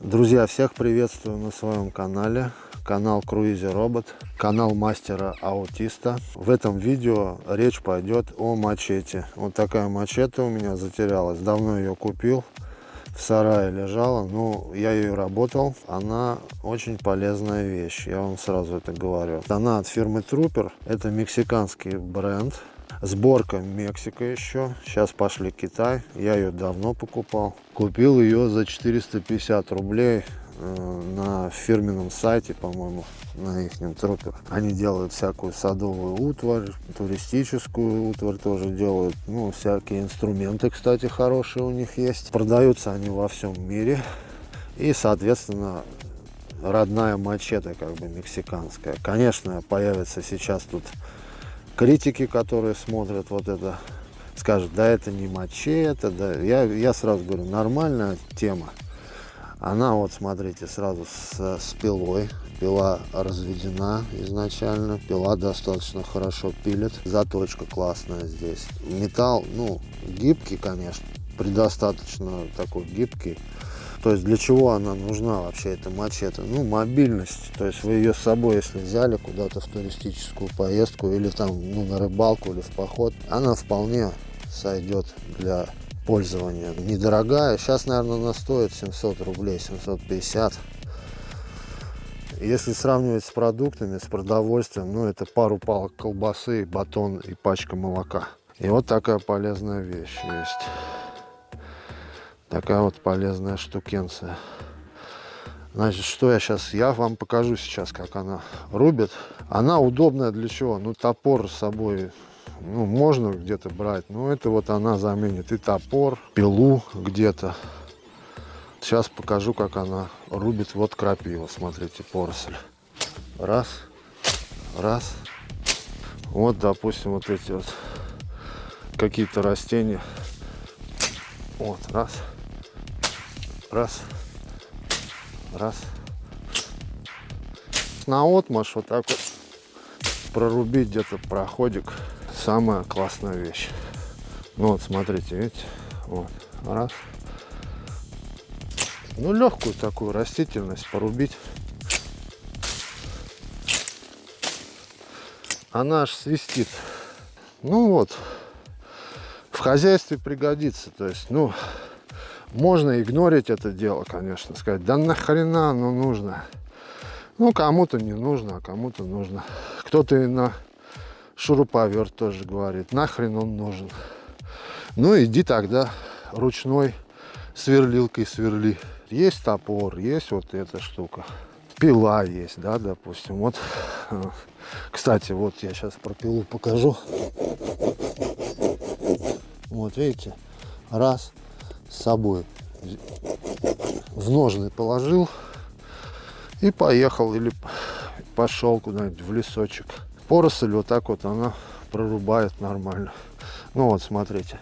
Друзья, всех приветствую на своем канале. Канал Круизе Робот, канал мастера аутиста. В этом видео речь пойдет о мачете. Вот такая мачете у меня затерялась. Давно ее купил. В сарае лежала. Ну, я ее работал. Она очень полезная вещь. Я вам сразу это говорю. Она от фирмы Трупер. Это мексиканский бренд. Сборка Мексика еще. Сейчас пошли Китай. Я ее давно покупал. Купил ее за 450 рублей э, на фирменном сайте, по-моему, на их трупер. Они делают всякую садовую утварь, туристическую утварь тоже делают. Ну, всякие инструменты, кстати, хорошие у них есть. Продаются они во всем мире. И, соответственно, родная мачете, как бы мексиканская. Конечно, появится сейчас тут критики, которые смотрят вот это, скажут, да это не мачете, да. Я, я сразу говорю, нормальная тема. Она вот, смотрите, сразу с, с пилой. Пила разведена изначально. Пила достаточно хорошо пилит. Заточка классная здесь. Металл, ну, гибкий, конечно. Предостаточно такой гибкий. То есть для чего она нужна вообще, эта мачете? Ну, мобильность. То есть вы ее с собой, если взяли куда-то в туристическую поездку или там ну, на рыбалку или в поход, она вполне сойдет для пользования. Недорогая. Сейчас, наверное, она стоит 700 рублей, 750. Если сравнивать с продуктами, с продовольствием, ну, это пару палок колбасы, батон и пачка молока. И вот такая полезная вещь есть. Такая вот полезная штукенция. Значит, что я сейчас, я вам покажу сейчас, как она рубит. Она удобная для чего? Ну, топор с собой, ну, можно где-то брать. Но это вот она заменит и топор, пилу где-то. Сейчас покажу, как она рубит. Вот крапива, смотрите, поросль. Раз, раз. Вот, допустим, вот эти вот какие-то растения. Вот, раз раз, раз. На отмаш вот так вот прорубить где-то проходик. Самая классная вещь. Ну вот, смотрите, видите? Вот, раз. Ну, легкую такую растительность порубить. Она аж свистит. Ну вот, в хозяйстве пригодится. То есть, ну, можно игнорить это дело, конечно, сказать, да нахрена оно нужно. Ну, кому-то не нужно, а кому-то нужно. Кто-то и на шуруповерт тоже говорит, нахрен он нужен. Ну, иди тогда ручной сверлилкой сверли. Есть топор, есть вот эта штука. Пила есть, да, допустим. Вот, кстати, вот я сейчас про пилу покажу. Вот, видите, раз, с собой в ножны положил и поехал или пошел куда-нибудь в лесочек. Поросль вот так вот она прорубает нормально. Ну вот, смотрите,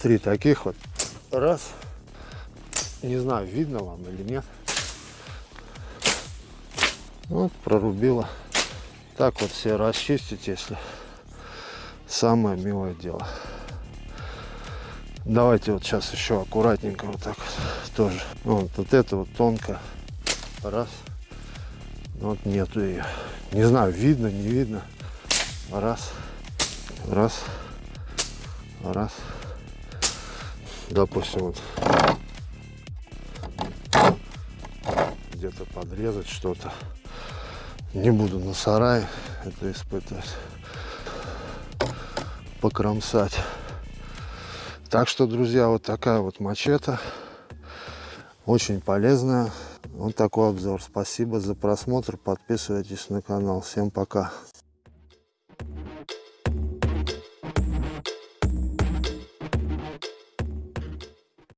три таких вот. Раз. Не знаю, видно вам или нет. Вот, прорубила. Так вот все расчистить, если самое милое дело. Давайте вот сейчас еще аккуратненько вот так тоже. Вот, вот это вот тонко. Раз. Вот нету ее. Не знаю, видно, не видно. Раз. Раз. Раз. Допустим, вот где-то подрезать что-то. Не буду на сарае это испытывать. Покромсать. Так что, друзья, вот такая вот мачете. Очень полезная. Вот такой обзор. Спасибо за просмотр. Подписывайтесь на канал. Всем пока.